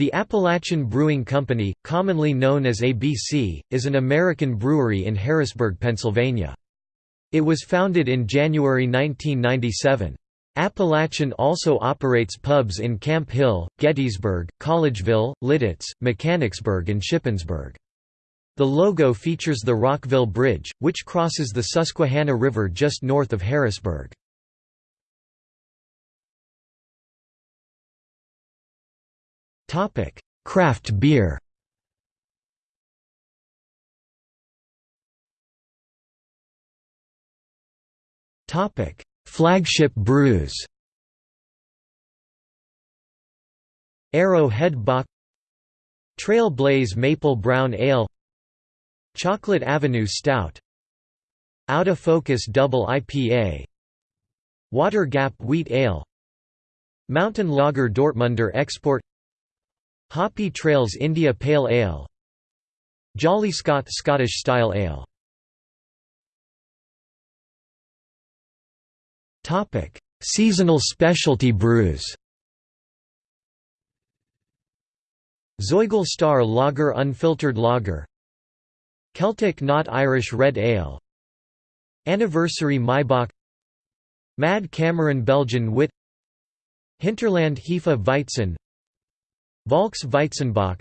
The Appalachian Brewing Company, commonly known as ABC, is an American brewery in Harrisburg, Pennsylvania. It was founded in January 1997. Appalachian also operates pubs in Camp Hill, Gettysburg, Collegeville, Lititz, Mechanicsburg and Shippensburg. The logo features the Rockville Bridge, which crosses the Susquehanna River just north of Harrisburg. Topic: Craft beer. Topic: Flagship brews. Arrowhead Bock Trailblaze Maple Brown Ale. Chocolate Avenue Stout. Out of Focus Double IPA Water Gap Wheat Ale. Mountain Lager Dortmunder Export Hoppy Trails India Pale Ale. Jolly Scot Scottish Style Ale. Topic: Seasonal specialty brews. Zoigl Star Lager Unfiltered Lager. Celtic Knot Irish Red Ale. Anniversary Maibock Mad Cameron Belgian Wit. Hinterland Hefe Weizen Volks Weizenbock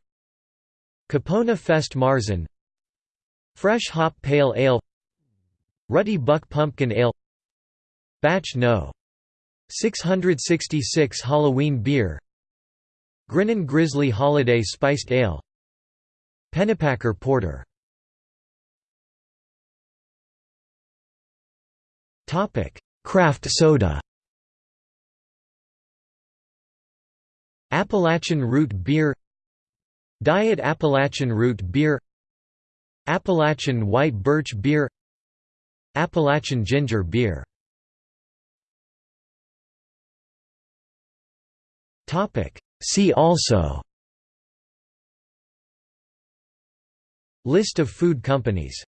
Kipona Fest Marzen Fresh Hop Pale Ale Ruddy Buck Pumpkin Ale Batch No. 666 Halloween Beer Grinnin' Grizzly Holiday Spiced Ale Pennypacker Porter Craft soda Appalachian Root Beer Diet Appalachian Root Beer Appalachian White Birch Beer Appalachian Ginger Beer See also List of food companies